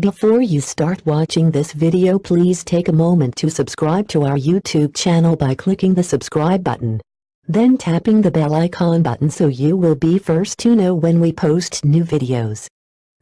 Before you start watching this video please take a moment to subscribe to our YouTube channel by clicking the subscribe button. Then tapping the bell icon button so you will be first to know when we post new videos.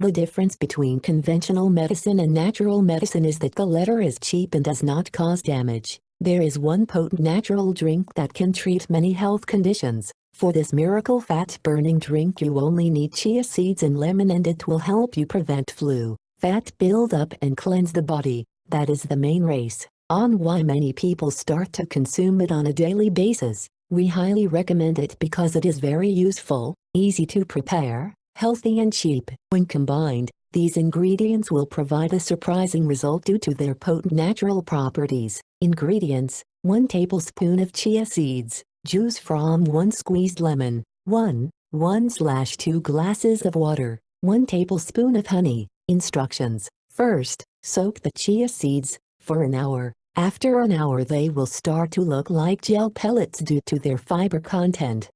The difference between conventional medicine and natural medicine is that the latter is cheap and does not cause damage. There is one potent natural drink that can treat many health conditions. For this miracle fat-burning drink you only need chia seeds and lemon and it will help you prevent flu, fat buildup and cleanse the body. That is the main race on why many people start to consume it on a daily basis. We highly recommend it because it is very useful, easy to prepare, healthy and cheap. When combined, these ingredients will provide a surprising result due to their potent natural properties. Ingredients, 1 tablespoon of chia seeds, juice from 1 squeezed lemon, 1, 1 slash 2 glasses of water, 1 tablespoon of honey. Instructions, first, soak the chia seeds, for an hour. After an hour they will start to look like gel pellets due to their fiber content.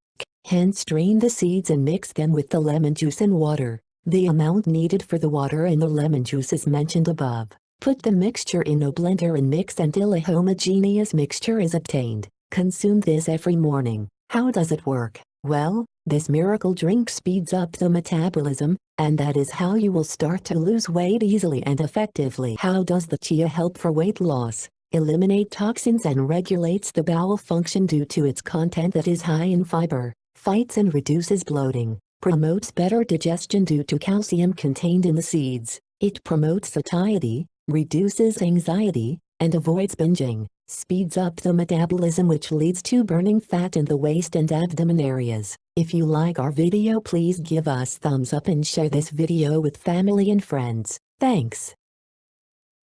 Hence strain the seeds and mix them with the lemon juice and water. The amount needed for the water and the lemon juice is mentioned above. Put the mixture in a blender and mix until a homogeneous mixture is obtained. Consume this every morning. How does it work? Well, this miracle drink speeds up the metabolism, and that is how you will start to lose weight easily and effectively. How does the chia help for weight loss? eliminate toxins and regulates the bowel function due to its content that is high in fiber, fights and reduces bloating, promotes better digestion due to calcium contained in the seeds, it promotes satiety, reduces anxiety, and avoids binging, speeds up the metabolism which leads to burning fat in the waist and abdomen areas. If you like our video please give us thumbs up and share this video with family and friends. Thanks.